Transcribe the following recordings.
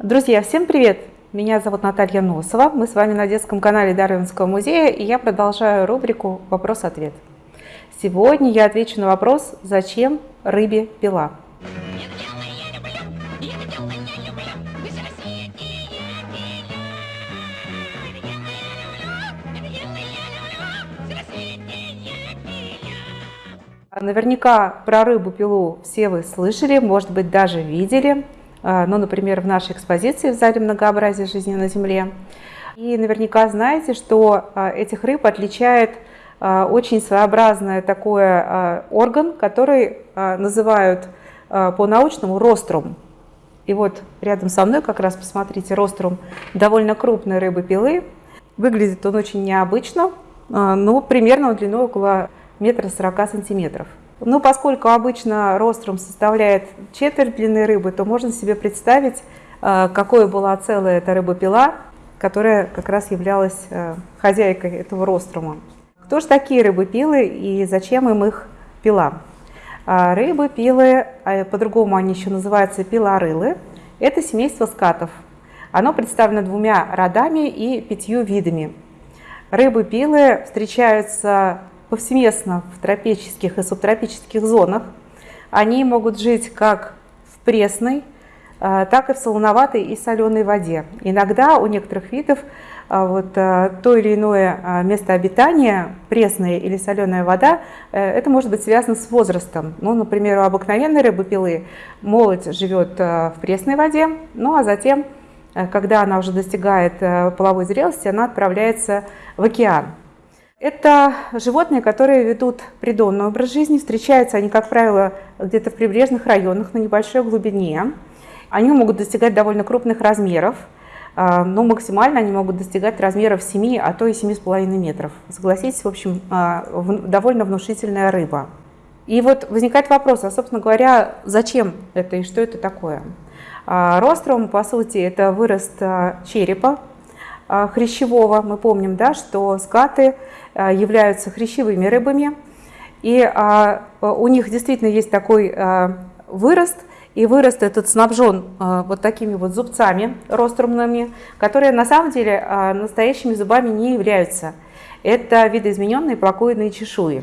Друзья, всем привет! Меня зовут Наталья Носова. Мы с вами на детском канале Дарвинского музея, и я продолжаю рубрику «Вопрос-ответ». Сегодня я отвечу на вопрос «Зачем рыбе пила?». Наверняка про рыбу-пилу все вы слышали, может быть, даже видели, ну, например, в нашей экспозиции в зале многообразия жизни на Земле. И наверняка знаете, что а, этих рыб отличает а, очень своеобразный такой орган, который называют по-научному рострум. И вот рядом со мной как раз, посмотрите, рострум довольно крупной рыбы-пилы. Выглядит он очень необычно, но примерно длиной около метра сорока сантиметров. Ну, поскольку обычно рострум составляет четверть длины рыбы, то можно себе представить, э, какой была целая эта рыба-пила, которая как раз являлась э, хозяйкой этого рострума. Кто же такие рыбы-пилы и зачем им их пила? А, рыбы-пилы, а по-другому они еще называются пилорылы, это семейство скатов. Оно представлено двумя родами и пятью видами. Рыбы-пилы встречаются повсеместно в тропических и субтропических зонах. Они могут жить как в пресной, а, так и в солоноватой и соленой воде. Иногда у некоторых видов а, вот, а, то или иное место обитания, пресная или соленая вода, э, это может быть связано с возрастом. Ну, например, у обыкновенной рыбы-пилы молодь живет в пресной воде, ну а затем, э, когда она уже достигает э, половой зрелости, она отправляется в океан. Это животные, которые ведут придонный образ жизни. Встречаются они, как правило, где-то в прибрежных районах на небольшой глубине. Они могут достигать довольно крупных размеров, а, но максимально они могут достигать размеров 7, а то и 7,5 метров. Согласитесь, в общем, а, довольно внушительная рыба. И вот возникает вопрос, а, собственно говоря, зачем это и что это такое? А, рострум, по сути, это вырост черепа хрящевого. Мы помним, да, что скаты Э, являются хрящевыми рыбами. И а, у них действительно есть такой а, вырост, и вырост этот снабжен а, вот такими вот зубцами рострумными, которые на самом деле настоящими зубами не являются. Это видоизмененные плакоидные чешуи.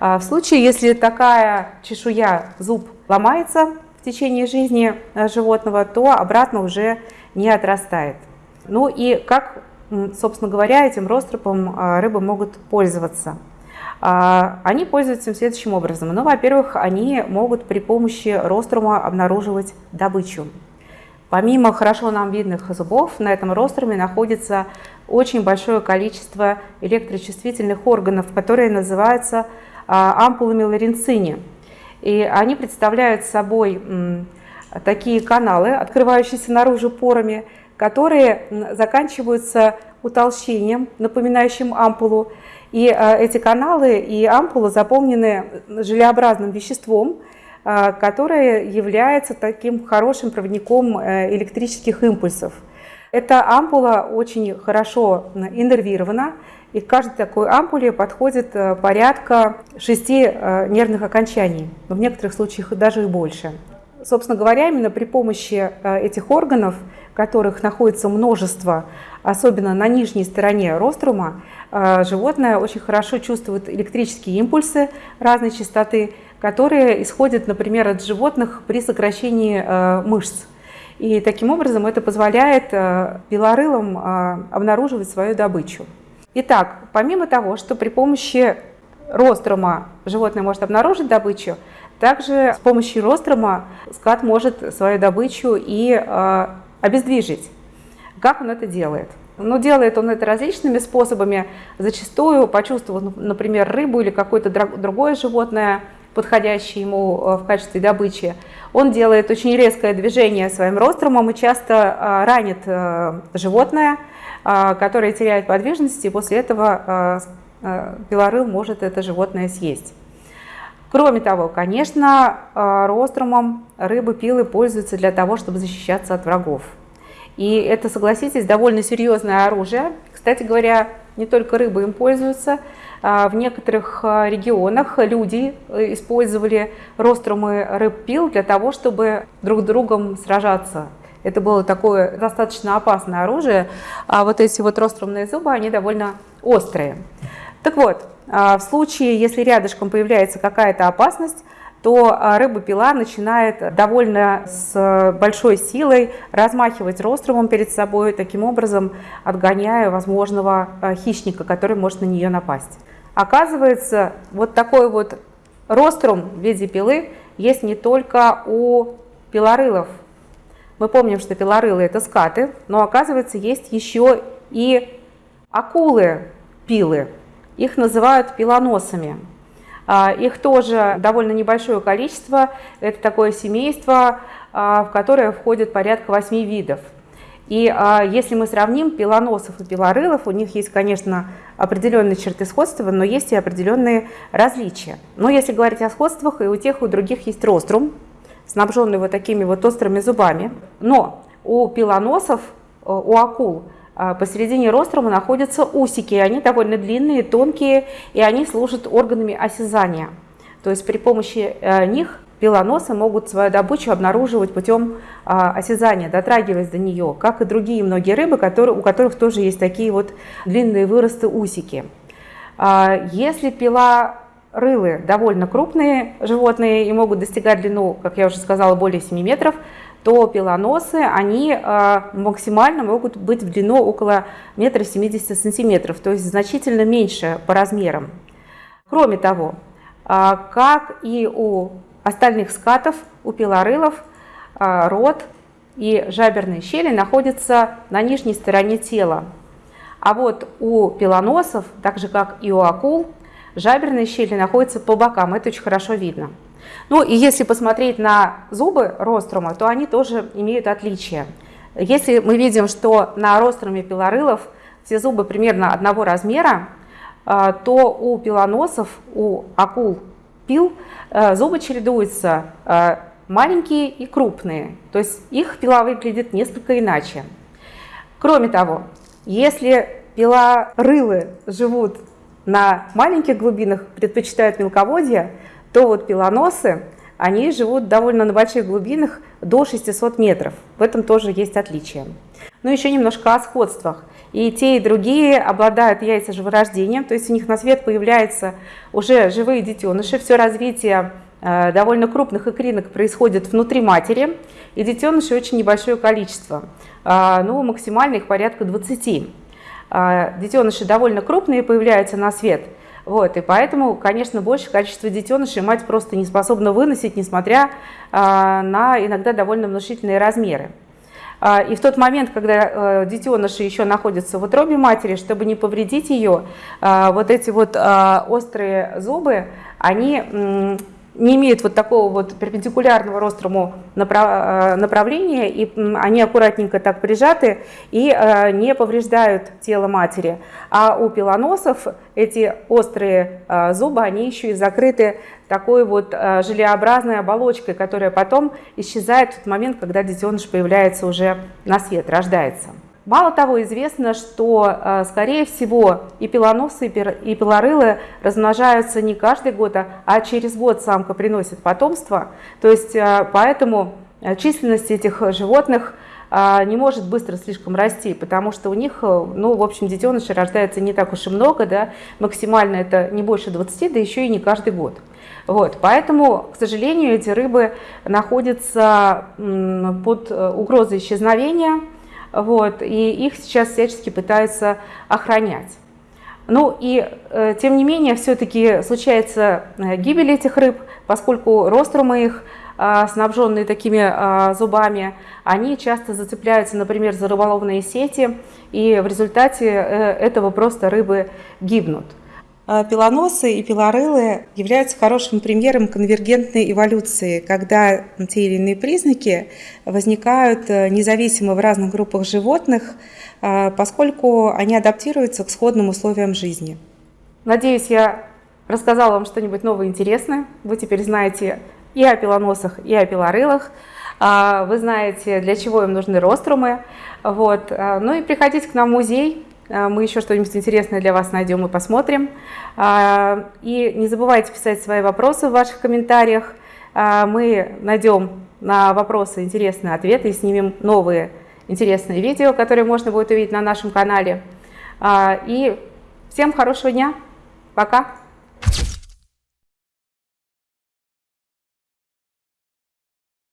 В случае, если такая чешуя, зуб ломается в течение жизни животного, то обратно уже не отрастает. Ну и как собственно говоря, этим ростропом а, рыбы могут пользоваться. А, они пользуются следующим образом. Ну, во-первых, они могут при помощи рострума обнаруживать добычу. Помимо хорошо нам видных зубов, на этом роструме находится очень большое количество электрочувствительных органов, которые называются а, ампулами ларинцини. И они представляют собой такие каналы, открывающиеся наружу порами, которые заканчиваются утолщением, напоминающим ампулу. И э, эти каналы и ампула заполнены желеобразным веществом, э, которое является таким хорошим проводником э, электрических импульсов. Эта ампула очень хорошо иннервирована, и к каждой такой ампуле подходит порядка шести нервных окончаний, но в некоторых случаях даже и больше. Собственно говоря, именно при помощи этих органов которых находится множество, особенно на нижней стороне рострума, э, животное очень хорошо чувствует электрические импульсы разной частоты, которые исходят, например, от животных при сокращении э, мышц. И таким образом это позволяет э, белорылам обнаруживать свою добычу. Итак, помимо того, что при помощи рострума животное может обнаружить добычу, также с помощью рострума скат может свою добычу и обездвижить. Как он это делает? Ну, делает он это различными способами. Зачастую, почувствовав, например, рыбу или какое-то другое животное, подходящее ему э, в качестве добычи, он делает очень резкое движение своим рострумом и часто э, ранит э, животное, которое теряет подвижность, и после этого белорыл может это животное съесть. Кроме того, конечно, рострумом рыбы пилы пользуются для того, чтобы защищаться от врагов. И это, согласитесь, довольно серьезное оружие. Кстати говоря, не только рыбы им пользуются. А, в некоторых а, регионах люди э, использовали рострумы рыб-пил для того, чтобы друг с другом сражаться. Это было такое достаточно опасное оружие, а вот эти вот ростромные зубы, они довольно острые. Так вот, в случае, если рядышком появляется какая-то опасность, то рыба-пила начинает довольно с большой силой размахивать ростромом перед собой, таким образом отгоняя возможного хищника, который может на нее напасть. Оказывается, вот такой вот рострум в виде пилы есть не только у пилорылов. Мы помним, что пилорылы – это скаты, но оказывается, есть еще и акулы-пилы. Их называют пилоносами. А, их тоже довольно небольшое количество. Это такое семейство, а, в которое входит порядка 8 видов. И а, если мы сравним пилоносов и пилорылов, у них есть, конечно, определенные черты сходства, но есть и определенные различия. Но если говорить о сходствах, и у тех, и у других есть рострум, снабженный вот такими вот острыми зубами. Но у пилоносов, э, у акул, посередине рострума находятся усики. Они довольно длинные, тонкие, и они служат органами осязания. То есть при помощи э, них пилоносы могут свою добычу обнаруживать путем осязания, дотрагиваясь до нее, как и другие многие рыбы, которые, у которых тоже есть такие вот длинные выросты усики. Если пила рылы довольно крупные животные и могут достигать длину, как я уже сказала, более 7 метров, то пилоносы, они э, максимально могут быть в длину около метра 70 сантиметров, то есть значительно меньше по размерам. Кроме того, э, как и у остальных скатов, у пилорылов э, рот и жаберные щели находятся на нижней стороне тела. А вот у пилоносов, так же как и у акул, Жаберные щели находятся по бокам, это очень хорошо видно. Ну и если посмотреть на зубы рострума, то они тоже имеют отличия. Если мы видим, что на роструме пилорылов все зубы примерно одного размера, а, то у пилоносов, у акул пил а, зубы чередуются а, маленькие и крупные. То есть их пила выглядит несколько иначе. Кроме того, если пилорылы живут на маленьких глубинах предпочитают мелководье, то вот пилоносы, они живут довольно на больших глубинах до 600 метров. В этом тоже есть отличие. Ну, еще немножко о сходствах. И те, и другие обладают яйцеживорождением, то есть у них на свет появляются уже живые детеныши. Все развитие э, довольно крупных икринок происходит внутри матери, и детенышей очень небольшое количество. Э, ну, максимально их порядка 20. А, детеныши довольно крупные появляются на свет. Вот, и поэтому, конечно, большее количество детенышей мать просто не способна выносить, несмотря а, на иногда довольно внушительные размеры. А, и в тот момент, когда э, детеныши еще находятся в утробе матери, чтобы не повредить ее, вот эти вот острые зубы, они не имеют вот такого вот перпендикулярного рострому э, направления, и они аккуратненько так прижаты и э, не повреждают тело матери. А у пилоносов эти острые э, зубы, они еще и закрыты такой вот желеобразной оболочкой, которая потом исчезает в тот момент, когда детеныш появляется уже на свет, рождается. Мало того, известно, что, э, скорее всего, и пилоносы, и пилорылы размножаются не каждый год, а, а через год самка приносит потомство. То есть, э, поэтому э, численность этих животных не может быстро слишком расти, потому что у них, ну, в общем, детенышей рождается не так уж и много, да, максимально это не больше 20, да еще и не каждый год. Вот, поэтому, к сожалению, эти рыбы находятся под угрозой исчезновения, вот, и их сейчас всячески пытаются охранять. Ну и, э, тем не менее, все-таки случается э, гибель этих рыб, поскольку рострумы их, э, снабженные такими зубами, они часто зацепляются, например, за рыболовные сети, и в результате этого просто рыбы гибнут. А пилоносы и пилорылы являются хорошим примером конвергентной эволюции, когда те или иные признаки возникают э, независимо в разных группах животных, э, поскольку они адаптируются к сходным условиям жизни. Надеюсь, я рассказала вам что-нибудь новое интересное. Вы теперь знаете и о пилоносах, и о пилорылах. А, вы знаете, для чего им нужны рострумы. Вот. Ну и приходите к нам в музей, а, мы еще что-нибудь интересное для вас найдем и посмотрим. А, и не забывайте писать свои вопросы в ваших комментариях. А, мы найдем на вопросы интересные ответы и снимем новые интересные видео, которые можно будет увидеть на нашем канале. А, и всем хорошего дня. Пока.